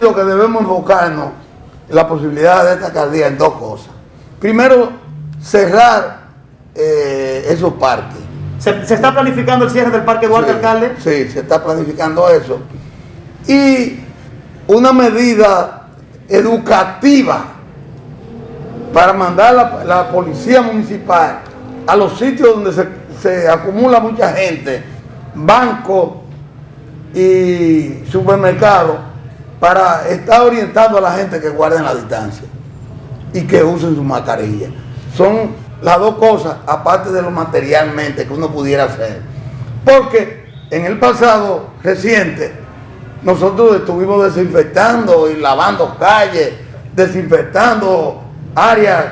Lo que debemos enfocarnos en la posibilidad de esta alcaldía en dos cosas. Primero, cerrar eh, esos parques. ¿Se, se está planificando el cierre del Parque Duarte, Sí, alcalde? Sí, se está planificando eso. Y una medida educativa para mandar la, la policía municipal a los sitios donde se, se acumula mucha gente, bancos y supermercados, para estar orientando a la gente que guarden la distancia y que usen su mascarilla. Son las dos cosas, aparte de lo materialmente que uno pudiera hacer. Porque en el pasado reciente, nosotros estuvimos desinfectando y lavando calles, desinfectando áreas,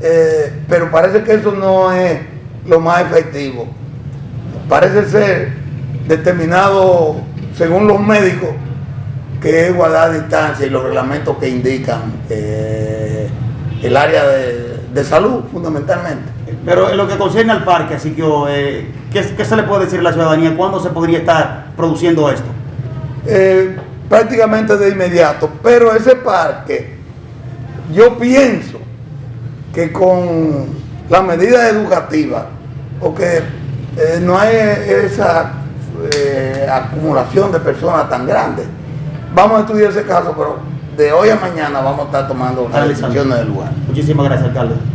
eh, pero parece que eso no es lo más efectivo. Parece ser determinado, según los médicos, que es guardar distancia y los reglamentos que indican eh, el área de, de salud, fundamentalmente. Pero en lo que concierne al parque, así que, eh, ¿qué, qué se le puede decir a la ciudadanía? ¿Cuándo se podría estar produciendo esto? Eh, prácticamente de inmediato, pero ese parque, yo pienso que con las medidas educativas, porque no hay esa acumulación de personas tan grandes, vamos a estudiar ese caso, pero de hoy a mañana vamos a estar tomando las decisiones del lugar. Muchísimas gracias, alcalde.